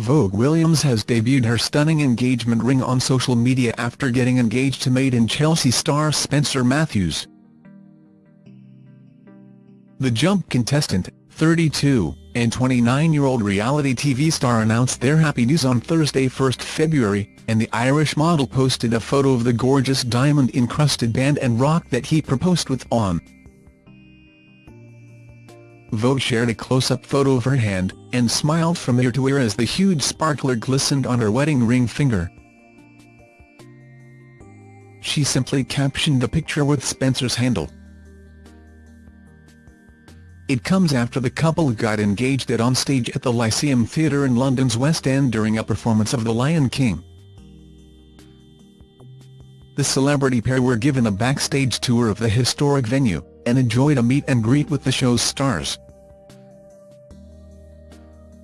Vogue Williams has debuted her stunning engagement ring on social media after getting engaged to Made in Chelsea star Spencer Matthews. The Jump contestant, 32, and 29-year-old reality TV star announced their happy news on Thursday 1 February, and the Irish model posted a photo of the gorgeous diamond-encrusted band and rock that he proposed with on. Vogue shared a close-up photo of her hand, and smiled from ear to ear as the huge sparkler glistened on her wedding ring finger. She simply captioned the picture with Spencer's handle. It comes after the couple got engaged at onstage at the Lyceum Theatre in London's West End during a performance of The Lion King. The celebrity pair were given a backstage tour of the historic venue, and enjoyed a meet and greet with the show's stars.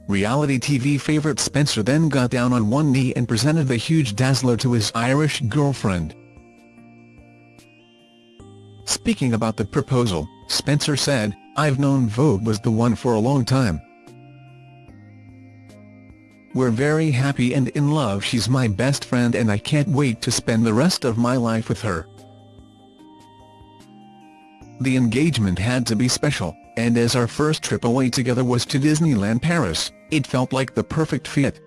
Reality TV favourite Spencer then got down on one knee and presented the huge dazzler to his Irish girlfriend. Speaking about the proposal, Spencer said, I've known Vogue was the one for a long time. We're very happy and in love she's my best friend and I can't wait to spend the rest of my life with her. The engagement had to be special, and as our first trip away together was to Disneyland Paris, it felt like the perfect fit.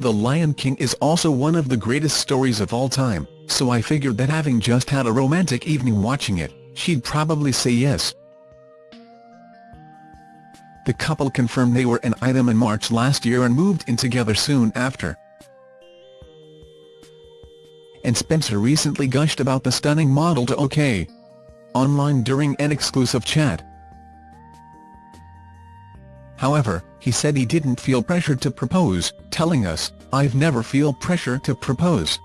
The Lion King is also one of the greatest stories of all time, so I figured that having just had a romantic evening watching it, she'd probably say yes. The couple confirmed they were an item in March last year and moved in together soon after. And Spencer recently gushed about the stunning model to OK! Online during an exclusive chat. However, he said he didn't feel pressured to propose, telling us, I've never feel pressure to propose.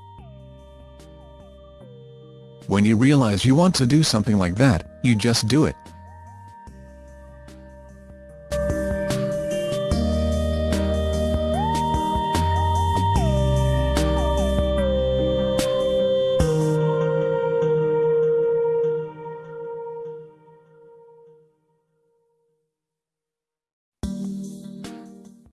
When you realize you want to do something like that, you just do it.